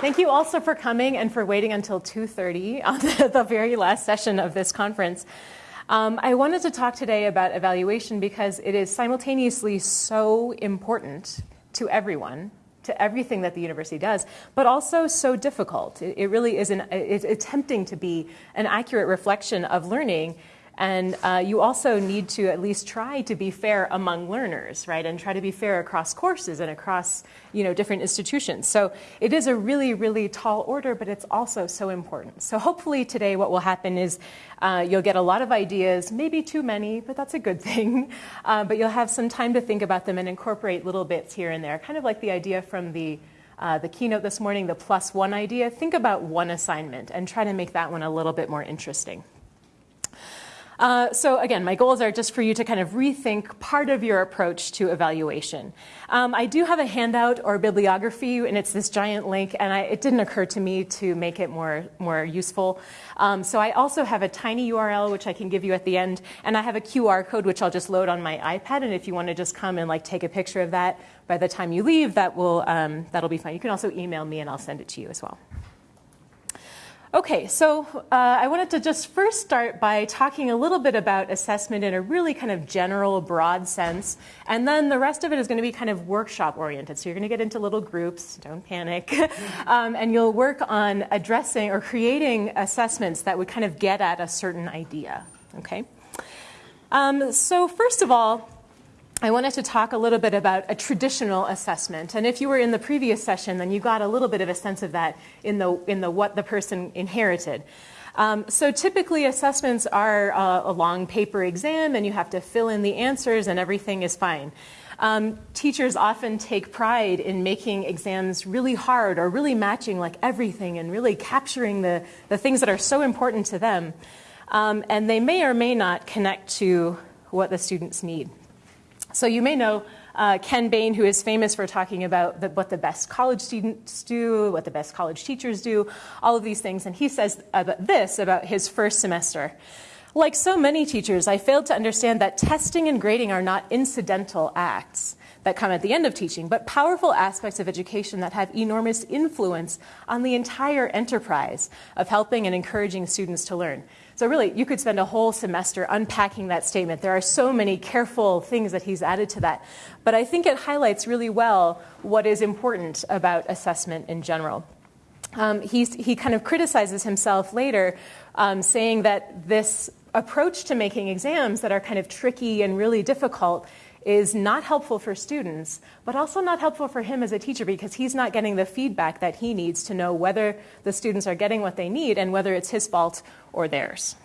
Thank you also for coming and for waiting until 2.30 on the, the very last session of this conference. Um, I wanted to talk today about evaluation because it is simultaneously so important to everyone, to everything that the university does, but also so difficult. It, it really is an, it's attempting to be an accurate reflection of learning and uh, you also need to at least try to be fair among learners, right? And try to be fair across courses and across, you know, different institutions. So it is a really, really tall order, but it's also so important. So hopefully today what will happen is uh, you'll get a lot of ideas, maybe too many, but that's a good thing. Uh, but you'll have some time to think about them and incorporate little bits here and there, kind of like the idea from the uh, the keynote this morning, the plus one idea, think about one assignment and try to make that one a little bit more interesting. Uh, so again, my goals are just for you to kind of rethink part of your approach to evaluation. Um, I do have a handout or bibliography, and it's this giant link, and I, it didn't occur to me to make it more, more useful. Um, so I also have a tiny URL, which I can give you at the end, and I have a QR code, which I'll just load on my iPad, and if you want to just come and like take a picture of that by the time you leave, that will, um, that'll be fine. You can also email me, and I'll send it to you as well. Okay, so uh, I wanted to just first start by talking a little bit about assessment in a really kind of general, broad sense, and then the rest of it is going to be kind of workshop oriented. So you're going to get into little groups, don't panic, um, and you'll work on addressing or creating assessments that would kind of get at a certain idea. Okay. Um, so first of all, I wanted to talk a little bit about a traditional assessment. And if you were in the previous session, then you got a little bit of a sense of that in the, in the what the person inherited. Um, so typically assessments are uh, a long paper exam and you have to fill in the answers and everything is fine. Um, teachers often take pride in making exams really hard or really matching like everything and really capturing the, the things that are so important to them. Um, and they may or may not connect to what the students need. So you may know uh, Ken Bain, who is famous for talking about the, what the best college students do, what the best college teachers do, all of these things. And he says about this about his first semester. Like so many teachers, I failed to understand that testing and grading are not incidental acts that come at the end of teaching, but powerful aspects of education that have enormous influence on the entire enterprise of helping and encouraging students to learn. So really, you could spend a whole semester unpacking that statement. There are so many careful things that he's added to that. But I think it highlights really well what is important about assessment in general. Um, he kind of criticizes himself later, um, saying that this approach to making exams that are kind of tricky and really difficult is not helpful for students, but also not helpful for him as a teacher because he's not getting the feedback that he needs to know whether the students are getting what they need and whether it's his fault or theirs.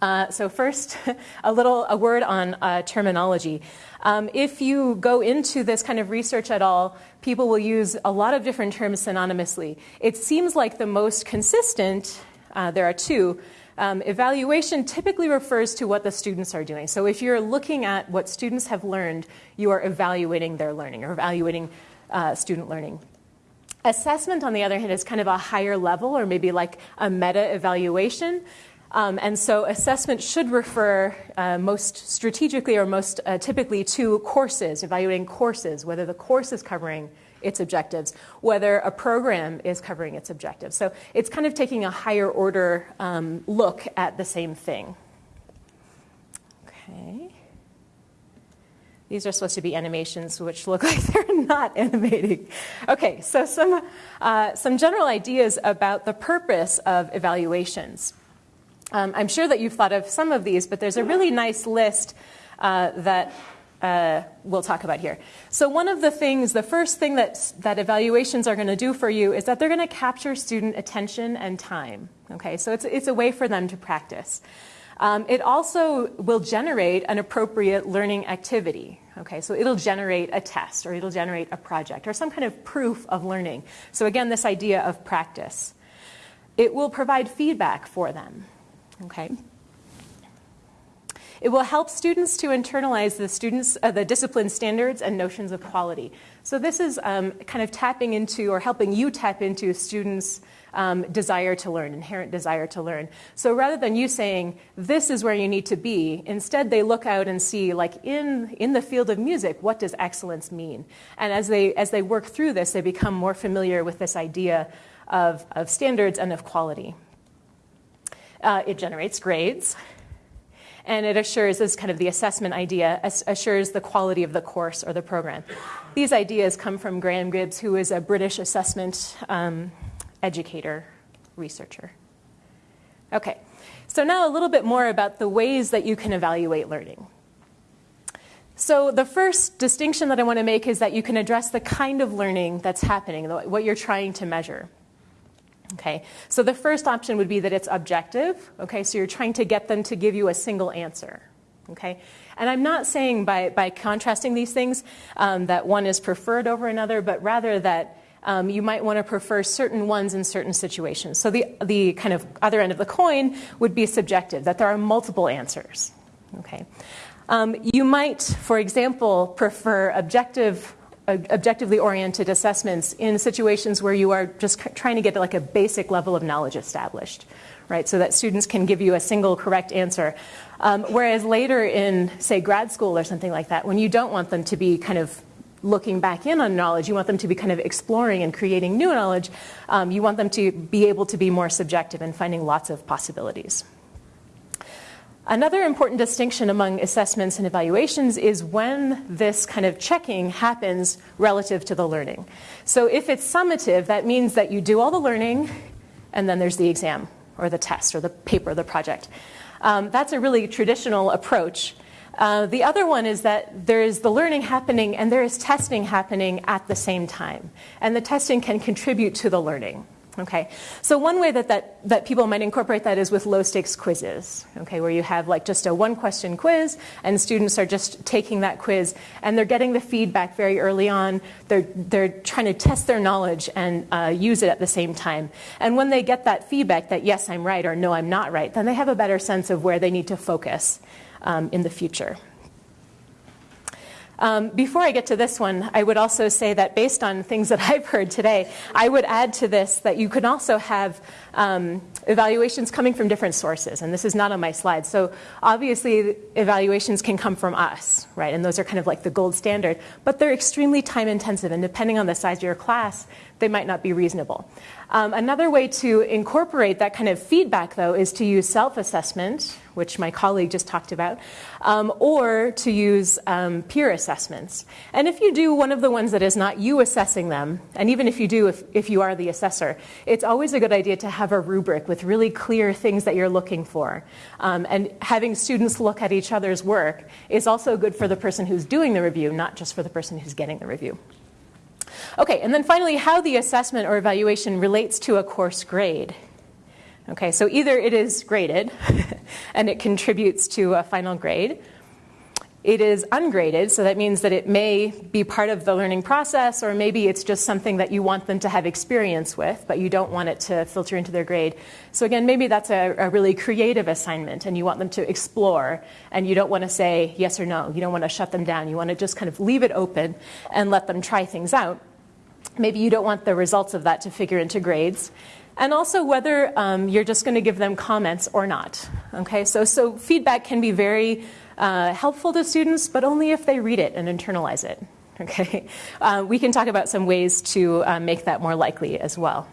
Uh, so first, a little a word on uh, terminology. Um, if you go into this kind of research at all, people will use a lot of different terms synonymously. It seems like the most consistent, uh, there are two, um, evaluation typically refers to what the students are doing. So if you're looking at what students have learned, you are evaluating their learning or evaluating uh, student learning. Assessment, on the other hand, is kind of a higher level or maybe like a meta evaluation. Um, and so assessment should refer uh, most strategically or most uh, typically to courses, evaluating courses, whether the course is covering its objectives, whether a program is covering its objectives. So it's kind of taking a higher order um, look at the same thing. Okay. These are supposed to be animations which look like they're not animating. Okay, so some, uh, some general ideas about the purpose of evaluations. Um, I'm sure that you've thought of some of these, but there's a really nice list uh, that uh, we'll talk about here. So one of the things, the first thing that, that evaluations are going to do for you is that they're going to capture student attention and time. Okay, so it's, it's a way for them to practice. Um, it also will generate an appropriate learning activity. Okay, so it'll generate a test or it'll generate a project or some kind of proof of learning. So again, this idea of practice. It will provide feedback for them. Okay. It will help students to internalize the students, uh, the discipline standards and notions of quality. So this is um, kind of tapping into or helping you tap into students' um, desire to learn, inherent desire to learn. So rather than you saying, this is where you need to be, instead they look out and see, like in, in the field of music, what does excellence mean? And as they, as they work through this, they become more familiar with this idea of, of standards and of quality. Uh, it generates grades. And it assures, this kind of the assessment idea, assures the quality of the course or the program. These ideas come from Graham Gibbs, who is a British assessment um, educator, researcher. Okay, so now a little bit more about the ways that you can evaluate learning. So the first distinction that I want to make is that you can address the kind of learning that's happening, what you're trying to measure. Okay, so the first option would be that it's objective. Okay, so you're trying to get them to give you a single answer. Okay, and I'm not saying by, by contrasting these things um, that one is preferred over another, but rather that um, you might want to prefer certain ones in certain situations. So the, the kind of other end of the coin would be subjective, that there are multiple answers. Okay. Um, you might, for example, prefer objective, objectively oriented assessments in situations where you are just trying to get like a basic level of knowledge established, right? So that students can give you a single correct answer. Um, whereas later in, say, grad school or something like that, when you don't want them to be kind of looking back in on knowledge, you want them to be kind of exploring and creating new knowledge. Um, you want them to be able to be more subjective and finding lots of possibilities. Another important distinction among assessments and evaluations is when this kind of checking happens relative to the learning. So if it's summative, that means that you do all the learning and then there's the exam or the test or the paper, or the project. Um, that's a really traditional approach uh, the other one is that there is the learning happening and there is testing happening at the same time. And the testing can contribute to the learning. Okay, so one way that, that, that people might incorporate that is with low stakes quizzes, okay, where you have like just a one question quiz and students are just taking that quiz and they're getting the feedback very early on. They're, they're trying to test their knowledge and uh, use it at the same time. And when they get that feedback that yes, I'm right or no, I'm not right, then they have a better sense of where they need to focus um, in the future. Um, before I get to this one, I would also say that based on things that I've heard today, I would add to this that you can also have um, evaluations coming from different sources, and this is not on my slide. So obviously, evaluations can come from us, right? And those are kind of like the gold standard, but they're extremely time intensive, and depending on the size of your class, they might not be reasonable. Um, another way to incorporate that kind of feedback, though, is to use self assessment, which my colleague just talked about, um, or to use um, peer assessments. And if you do one of the ones that is not you assessing them, and even if you do, if, if you are the assessor, it's always a good idea to have a rubric with really clear things that you're looking for. Um, and having students look at each other's work is also good for the person who's doing the review, not just for the person who's getting the review. Okay, and then finally, how the assessment or evaluation relates to a course grade. Okay, so either it is graded and it contributes to a final grade. It is ungraded, so that means that it may be part of the learning process, or maybe it's just something that you want them to have experience with, but you don't want it to filter into their grade. So, again, maybe that's a, a really creative assignment, and you want them to explore, and you don't want to say yes or no. You don't want to shut them down. You want to just kind of leave it open and let them try things out. Maybe you don't want the results of that to figure into grades and also whether um, you're just going to give them comments or not. Okay, so, so feedback can be very uh, helpful to students, but only if they read it and internalize it. Okay, uh, we can talk about some ways to uh, make that more likely as well.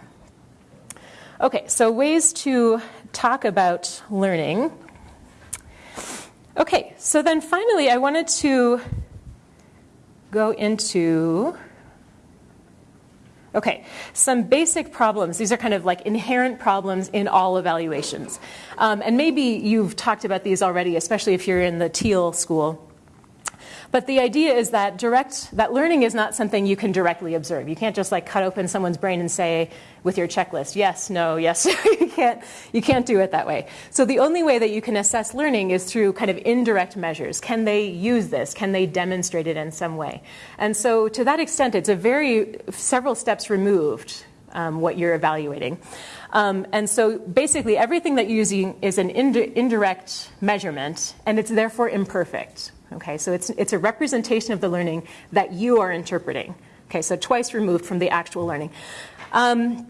Okay, so ways to talk about learning. Okay, so then finally, I wanted to go into Okay, some basic problems. These are kind of like inherent problems in all evaluations. Um, and maybe you've talked about these already, especially if you're in the teal school. But the idea is that direct that learning is not something you can directly observe. You can't just like cut open someone's brain and say with your checklist, yes, no, yes. you can't you can't do it that way. So the only way that you can assess learning is through kind of indirect measures. Can they use this? Can they demonstrate it in some way? And so to that extent it's a very several steps removed um, what you're evaluating. Um, and so basically, everything that you're using is an ind- indirect measurement, and it's therefore imperfect. Okay, so it's, it's a representation of the learning that you are interpreting. Okay, so twice removed from the actual learning. Um,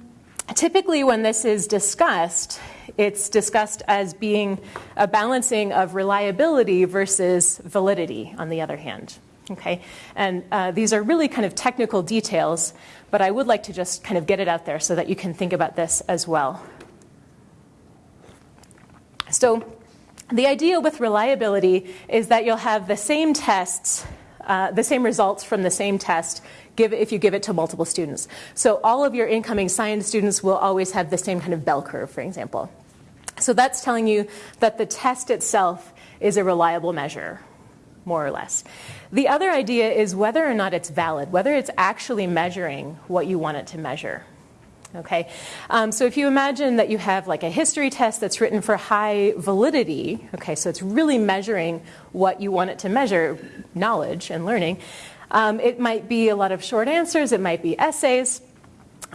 typically, when this is discussed, it's discussed as being a balancing of reliability versus validity, on the other hand. Okay, and uh, these are really kind of technical details, but I would like to just kind of get it out there so that you can think about this as well. So, the idea with reliability is that you'll have the same tests, uh, the same results from the same test give, if you give it to multiple students. So all of your incoming science students will always have the same kind of bell curve, for example. So that's telling you that the test itself is a reliable measure, more or less. The other idea is whether or not it's valid, whether it's actually measuring what you want it to measure. Okay, um, so if you imagine that you have like a history test that's written for high validity, okay, so it's really measuring what you want it to measure, knowledge and learning. Um, it might be a lot of short answers, it might be essays,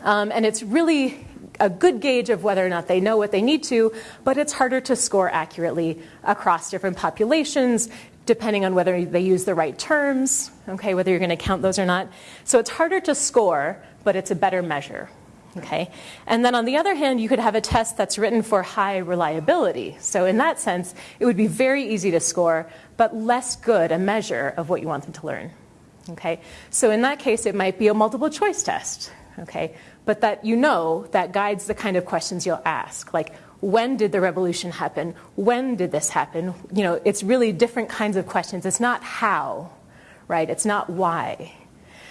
um, and it's really a good gauge of whether or not they know what they need to, but it's harder to score accurately across different populations, depending on whether they use the right terms, okay, whether you're going to count those or not. So it's harder to score, but it's a better measure. Okay? And then on the other hand, you could have a test that's written for high reliability. So in that sense, it would be very easy to score, but less good a measure of what you want them to learn. Okay? So in that case, it might be a multiple choice test. Okay? But that you know that guides the kind of questions you'll ask. Like, when did the revolution happen? When did this happen? You know, it's really different kinds of questions. It's not how, right? It's not why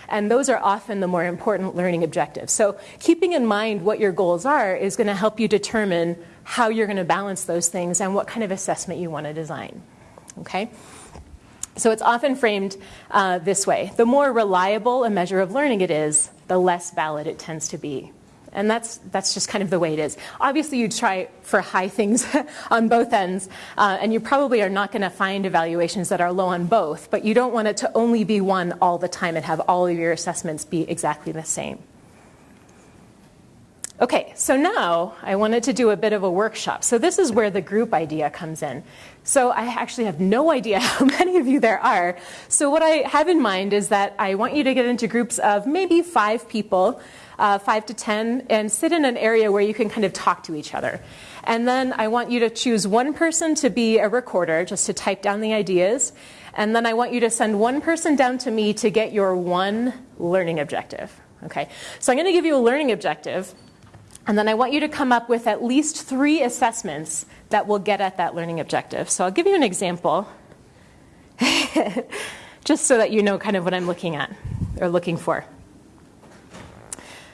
and those are often the more important learning objectives. So, keeping in mind what your goals are is going to help you determine how you're going to balance those things and what kind of assessment you want to design. Okay? So, it's often framed uh, this way the more reliable a measure of learning it is, the less valid it tends to be. And that's, that's just kind of the way it is. Obviously, you try for high things on both ends, uh, and you probably are not going to find evaluations that are low on both, but you don't want it to only be one all the time and have all of your assessments be exactly the same. Okay, so now I wanted to do a bit of a workshop. So this is where the group idea comes in. So I actually have no idea how many of you there are. So what I have in mind is that I want you to get into groups of maybe five people uh, five to 10, and sit in an area where you can kind of talk to each other. And then I want you to choose one person to be a recorder, just to type down the ideas. And then I want you to send one person down to me to get your one learning objective. Okay, so I'm going to give you a learning objective, and then I want you to come up with at least three assessments that will get at that learning objective. So I'll give you an example, just so that you know kind of what I'm looking at or looking for.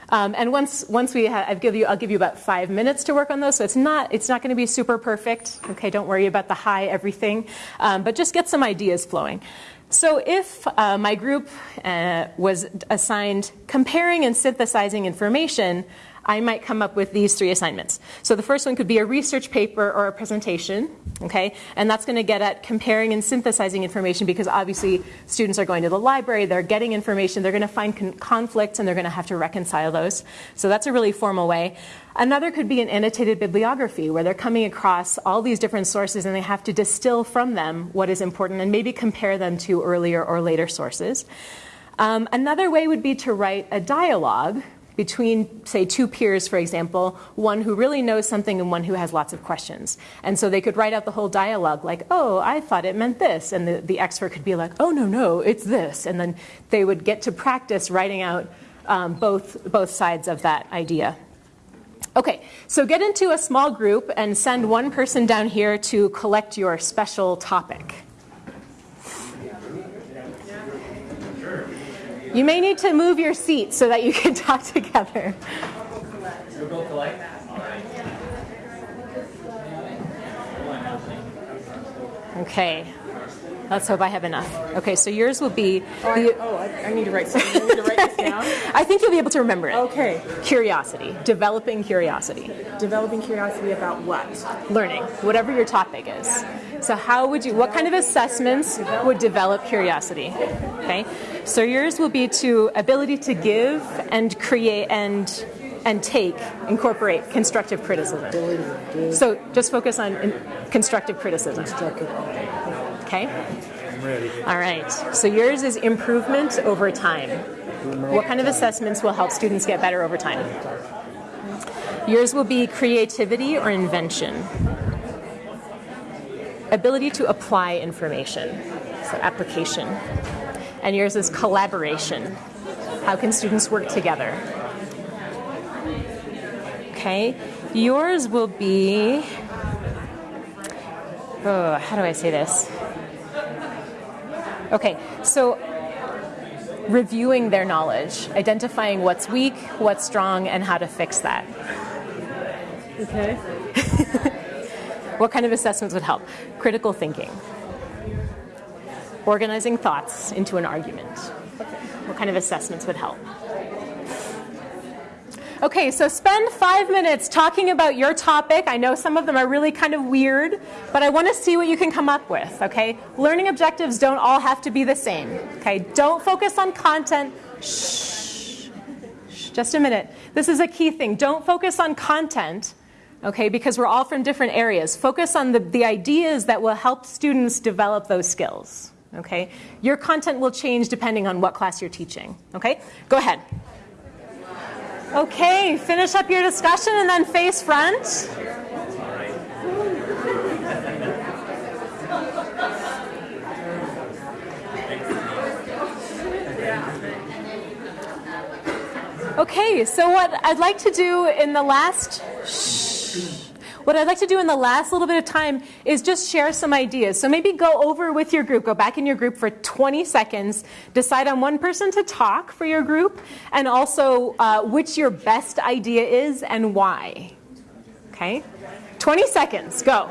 Um, and once, once we have, I'll give you, I'll give you about five minutes to work on those. So it's not, it's not going to be super perfect. Okay, don't worry about the high everything, um, but just get some ideas flowing. So if uh, my group uh, was assigned comparing and synthesizing information, I might come up with these three assignments. So the first one could be a research paper or a presentation, okay? And that's going to get at comparing and synthesizing information because obviously students are going to the library, they're getting information, they're going to find con- conflicts and they're going to have to reconcile those. So that's a really formal way. Another could be an annotated bibliography where they're coming across all these different sources and they have to distill from them what is important and maybe compare them to earlier or later sources. Um, another way would be to write a dialogue between, say, two peers, for example, one who really knows something and one who has lots of questions. And so they could write out the whole dialogue like, oh, I thought it meant this. And the, the expert could be like, oh, no, no, it's this. And then they would get to practice writing out um, both, both sides of that idea. Okay, so get into a small group and send one person down here to collect your special topic. You may need to move your seat so that you can talk together. Okay. Let's hope I have enough. Okay, so yours will be. Oh, I, oh, I, I need to write something. I need to write this down. I think you'll be able to remember it. Okay. Curiosity. Developing curiosity. Developing curiosity about what? Learning. Whatever your topic is. So, how would you? What kind of assessments would develop curiosity? Okay. So yours will be to ability to give and create and and take incorporate constructive criticism. So just focus on in- constructive criticism. Okay? I'm ready. All right. So yours is improvement over time. What kind of assessments will help students get better over time? Yours will be creativity or invention. Ability to apply information, so application. And yours is collaboration. How can students work together? Okay. Yours will be. Oh, how do I say this? Okay, so reviewing their knowledge, identifying what's weak, what's strong, and how to fix that. Okay. What kind of assessments would help? Critical thinking, organizing thoughts into an argument. Okay. What kind of assessments would help? Okay, so spend five minutes talking about your topic. I know some of them are really kind of weird, but I want to see what you can come up with, okay? Learning objectives don't all have to be the same, okay? Don't focus on content. Shh. Shh. Just a minute. This is a key thing. Don't focus on content, okay, because we're all from different areas. Focus on the, the ideas that will help students develop those skills, okay? Your content will change depending on what class you're teaching, okay? Go ahead. Okay, finish up your discussion and then face front. Okay, so what I'd like to do in the last what I'd like to do in the last little bit of time is just share some ideas. So maybe go over with your group, go back in your group for 20 seconds, decide on one person to talk for your group, and also uh, which your best idea is and why. Okay? 20 seconds, go.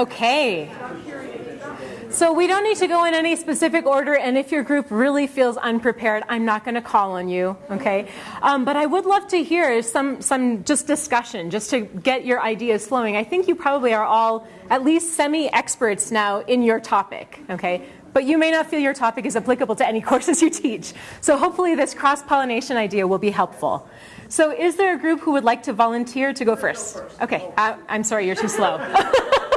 Okay. So we don't need to go in any specific order, and if your group really feels unprepared, I'm not going to call on you, okay? Um, but I would love to hear some, some just discussion, just to get your ideas flowing. I think you probably are all at least semi-experts now in your topic, okay? But you may not feel your topic is applicable to any courses you teach. So hopefully this cross-pollination idea will be helpful. So is there a group who would like to volunteer to go first? Okay, I, I'm sorry, you're too slow.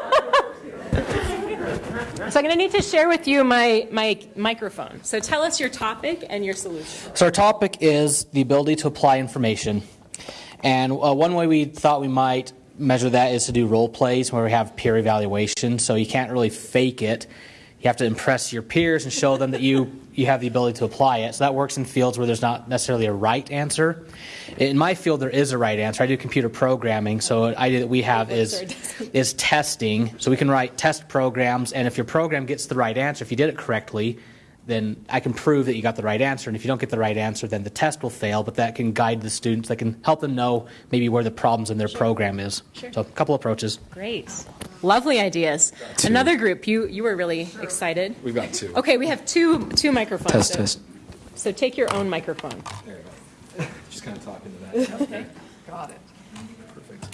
So I'm going to need to share with you my, my microphone. So tell us your topic and your solution. So our topic is the ability to apply information, and uh, one way we thought we might measure that is to do role plays where we have peer evaluation. So you can't really fake it. You have to impress your peers and show them that you you have the ability to apply it. So that works in fields where there's not necessarily a right answer. In my field, there is a right answer. I do computer programming, so an idea that we have is is testing. So we can write test programs, and if your program gets the right answer, if you did it correctly, then I can prove that you got the right answer. And if you don't get the right answer, then the test will fail. But that can guide the students. That can help them know maybe where the problems in their program is. Sure. So a couple approaches. Great. Lovely ideas. Another group, you, you were really excited. We've got two. Okay, we have two, two microphones. Test, so, test. So take your own microphone. There you go. Just kind of talking to that. Okay. Got it. Perfect.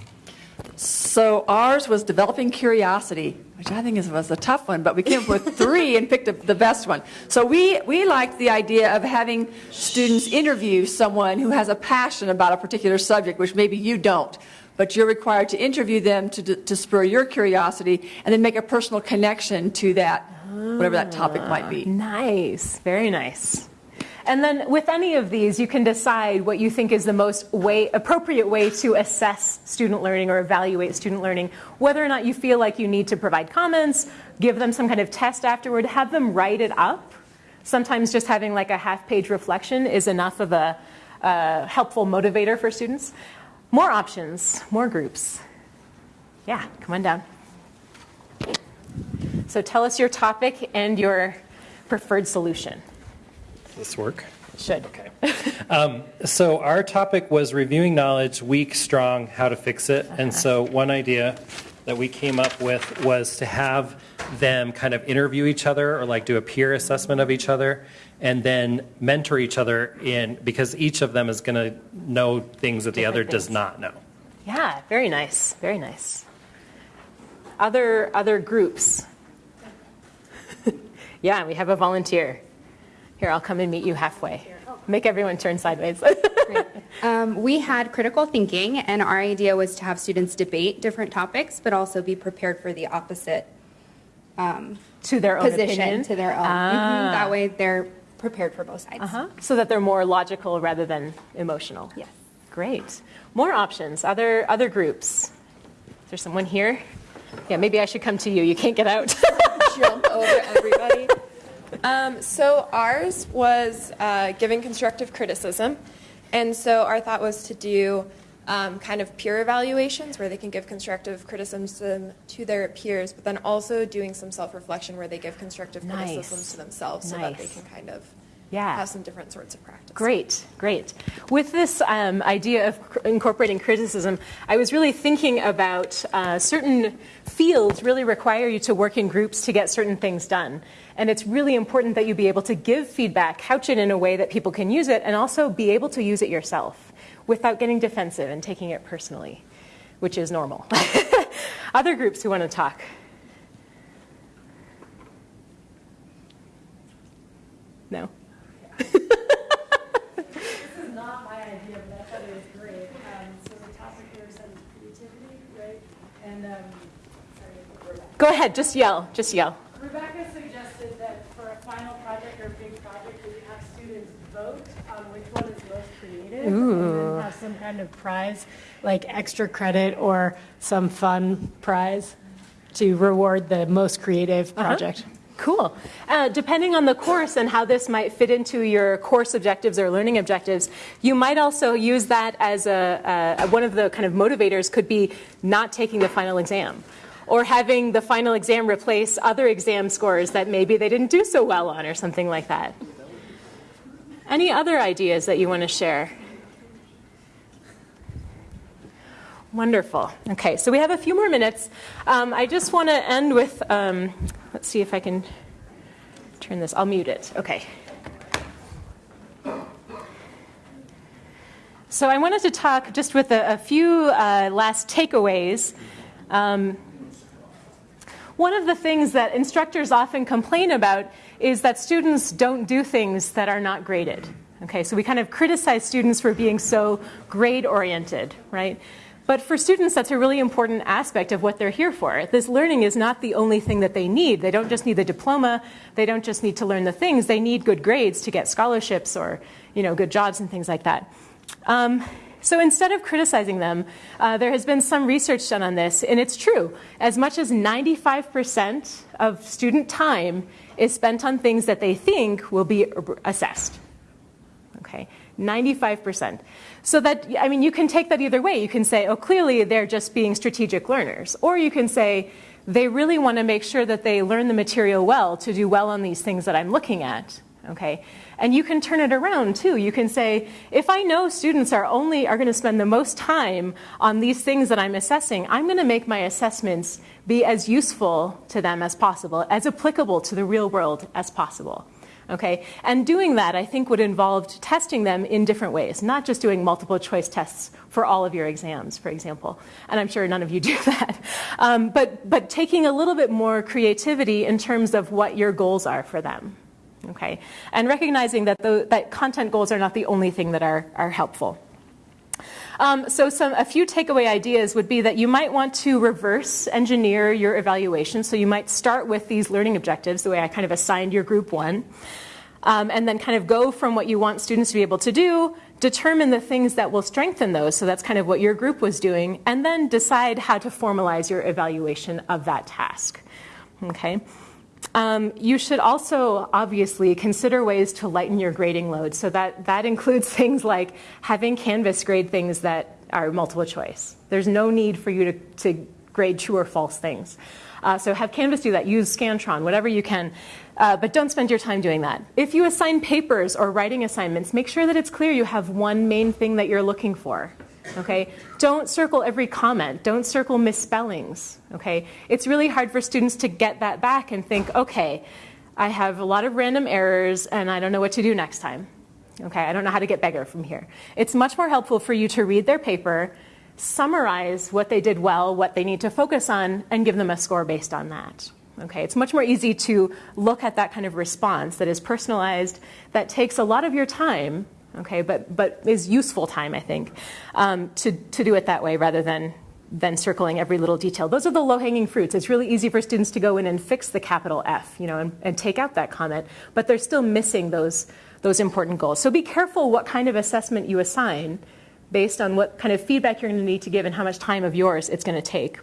So ours was developing curiosity, which I think is, was a tough one, but we came up with three and picked a, the best one. So we, we liked the idea of having students interview someone who has a passion about a particular subject, which maybe you don't. But you're required to interview them to, to spur your curiosity and then make a personal connection to that, whatever that topic might be. Ah, nice. Very nice. And then with any of these, you can decide what you think is the most way, appropriate way to assess student learning or evaluate student learning. Whether or not you feel like you need to provide comments, give them some kind of test afterward, have them write it up. Sometimes just having like a half page reflection is enough of a, a helpful motivator for students. More options, more groups. Yeah, come on down. So tell us your topic and your preferred solution. Does this work? It Should. Okay. Um, so our topic was reviewing knowledge, weak, strong, how to fix it. And so one idea that we came up with was to have them kind of interview each other or like do a peer assessment of each other and then mentor each other in because each of them is going to know things that the Different other does not know. Yeah, very nice, very nice. Other other groups. yeah, we have a volunteer. Here, I'll come and meet you halfway. Make everyone turn sideways. Um, we had critical thinking, and our idea was to have students debate different topics, but also be prepared for the opposite to their own position opinion. to their own. Mhm. That way, they're prepared for both sides. Uh-huh. So that they're more logical rather than emotional. Yes. Great. More options. Other other groups. Is there someone here? Yeah, maybe I should come to you. You can't get out. jump over everybody. Um, so ours was uh, giving constructive criticism, and so our thought was to do um, kind of peer evaluations where they can give constructive criticism to their peers, but then also doing some self-reflection where they give constructive Nice. criticism to themselves, so that they can kind of Yeah. have some different sorts of practice. Great, great. With this um, idea of cr- incorporating criticism, I was really thinking about uh, certain fields really require you to work in groups to get certain things done. And it's really important that you be able to give feedback, couch it in a way that people can use it, and also be able to use it yourself without getting defensive and taking it personally, which is normal. Other groups who want to talk? No? Not my idea, but I thought it was great. Um, so the topic here is creativity, right? And, um, sorry, Go ahead, just yell, just yell. Rebecca suggested that for a final project or a big project, we have students vote on which one is most And have some kind of prize, like extra credit or some fun prize to reward the most creative project. Cool. Uh, depending on the course and how this might fit into your course objectives or learning objectives, you might also use that as a, a one of the kind of motivators could be not taking the final exam. Or having the final exam replace other exam scores that maybe they didn't do so well on, or something like that. Any other ideas that you want to share? Wonderful. Okay, so we have a few more minutes. Um, I just want to end with, um, let's see if I can turn this. I'll mute it. Okay. So I wanted to talk just with a, a few uh, last takeaways. Um, one of the things that instructors often complain about is that students don't do things that are not graded. Okay, so we kind of criticize students for being so grade oriented, right? But for students, that's a really important aspect of what they're here for. This learning is not the only thing that they need. They don't just need the diploma. They don't just need to learn the things. They need good grades to get scholarships or, you know, good jobs and things like that. Um, so instead of criticizing them, uh, there has been some research done on this, and it's true. As much as 95% of student time is spent on things that they think will be assessed. Okay, 95%. So that, I mean, you can take that either way. You can say, oh, clearly they're just being strategic learners. Or you can say, they really want to make sure that they learn the material well to do well on these things that I'm looking at. Okay, and you can turn it around too. You can say, if I know students are only are going to spend the most time on these things that I'm assessing, I'm going to make my assessments be as useful to them as possible, as applicable to the real world as possible. Okay, and doing that I think would involve testing them in different ways, not just doing multiple choice tests for all of your exams, for example. And I'm sure none of you do that, um, but but taking a little bit more creativity in terms of what your goals are for them. Okay, and recognizing that the, that content goals are not the only thing that are are helpful. Um, so some, a few takeaway ideas would be that you might want to reverse engineer your evaluation. So you might start with these learning objectives, the way I kind of assigned your group one, um, and then kind of go from what you want students to be able to do, determine the things that will strengthen those. So that's kind of what your group was doing, and then decide how to formalize your evaluation of that task. Okay. Um, you should also obviously consider ways to lighten your grading load. So that, that includes things like having Canvas grade things that are multiple choice. There's no need for you to, to grade true or false things. Uh, so have Canvas do that. Use Scantron, whatever you can. Uh, but don't spend your time doing that. If you assign papers or writing assignments, make sure that it's clear you have one main thing that you're looking for. Okay? Don't circle every comment. Don't circle misspellings. Okay? It's really hard for students to get that back and think, okay, I have a lot of random errors and I don't know what to do next time. Okay, I don't know how to get bigger from here. It's much more helpful for you to read their paper, summarize what they did well, what they need to focus on, and give them a score based on that. Okay, it's much more easy to look at that kind of response that is personalized, that takes a lot of your time, okay, but, but is useful time, I think, um, to, to do it that way rather than than circling every little detail. Those are the low-hanging fruits. It's really easy for students to go in and fix the capital F, you know, and, and take out that comment, but they're still missing those, those important goals. So be careful what kind of assessment you assign based on what kind of feedback you're going to need to give and how much time of yours it's going to take.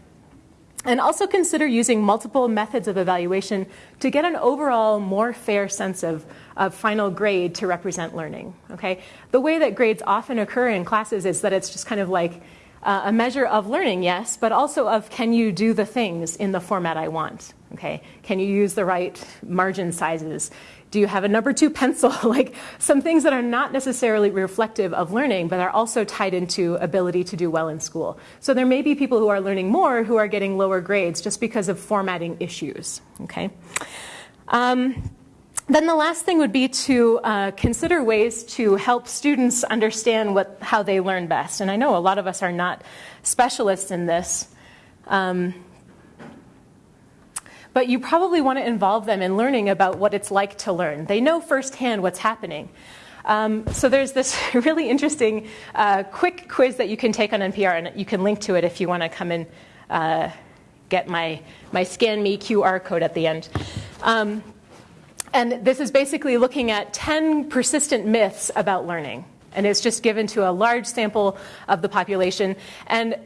And also consider using multiple methods of evaluation to get an overall more fair sense of, of final grade to represent learning. Okay? The way that grades often occur in classes is that it's just kind of like uh, a measure of learning, yes, but also of can you do the things in the format I want? Okay, can you use the right margin sizes? Do you have a number two pencil? like some things that are not necessarily reflective of learning, but are also tied into ability to do well in school. So there may be people who are learning more who are getting lower grades just because of formatting issues. Okay. Um, then the last thing would be to uh, consider ways to help students understand what, how they learn best. And I know a lot of us are not specialists in this. Um, but you probably want to involve them in learning about what it's like to learn. They know firsthand what's happening. Um, so there's this really interesting uh, quick quiz that you can take on NPR, and you can link to it if you want to come and uh, get my, my Scan Me QR code at the end. Um, and this is basically looking at 10 persistent myths about learning. And it's just given to a large sample of the population. And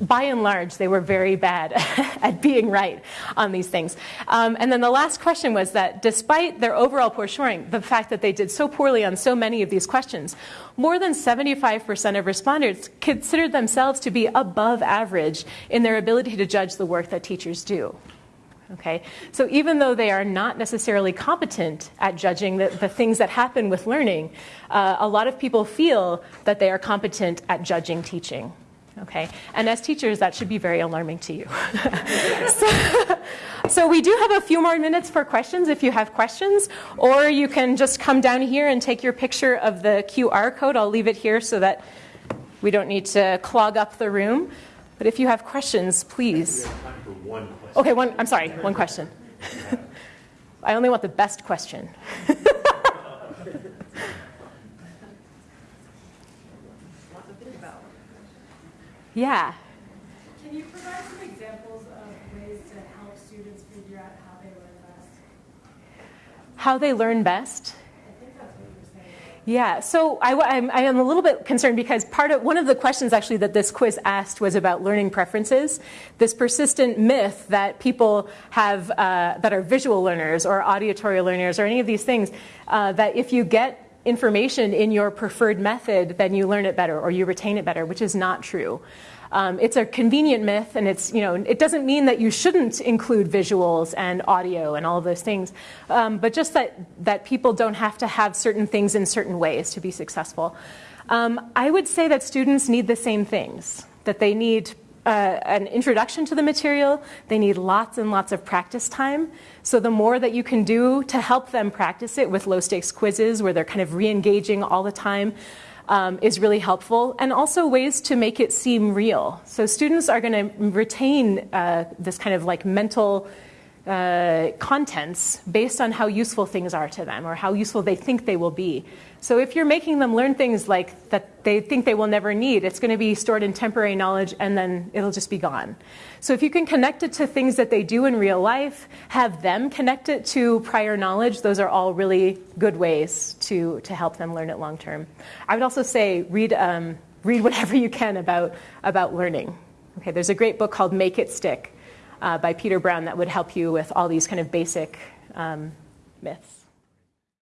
by and large, they were very bad at being right on these things. Um, and then the last question was that despite their overall poor scoring, the fact that they did so poorly on so many of these questions, more than 75% of respondents considered themselves to be above average in their ability to judge the work that teachers do. Okay? So even though they are not necessarily competent at judging the, the things that happen with learning, uh, a lot of people feel that they are competent at judging teaching. Okay? And as teachers, that should be very alarming to you. so, so we do have a few more minutes for questions if you have questions, or you can just come down here and take your picture of the QR code. I'll leave it here so that we don't need to clog up the room. But if you have questions, please. Okay, one, I'm sorry, one question. I only want the best question. yeah. Can you provide some examples of ways to help students figure out how they learn best? How they learn best? Yeah, so I, I am a little bit concerned because part of one of the questions actually that this quiz asked was about learning preferences. This persistent myth that people have uh, that are visual learners or auditory learners or any of these things uh, that if you get information in your preferred method, then you learn it better or you retain it better, which is not true. Um, it's a convenient myth, and it's you know it doesn't mean that you shouldn't include visuals and audio and all of those things, um, but just that that people don't have to have certain things in certain ways to be successful. Um, I would say that students need the same things. That they need uh, an introduction to the material. They need lots and lots of practice time. So the more that you can do to help them practice it with low stakes quizzes where they're kind of re engaging all the time, um, is really helpful, and also ways to make it seem real. So students are going to retain uh, this kind of like mental uh, contents based on how useful things are to them or how useful they think they will be. So if you're making them learn things like that they think they will never need, it's going to be stored in temporary knowledge and then it'll just be gone. So if you can connect it to things that they do in real life, have them connect it to prior knowledge, those are all really good ways to, to help them learn it long term. I would also say read, um, read whatever you can about, about learning. Okay, there's a great book called Make It Stick uh, by Peter Brown that would help you with all these kind of basic um, myths.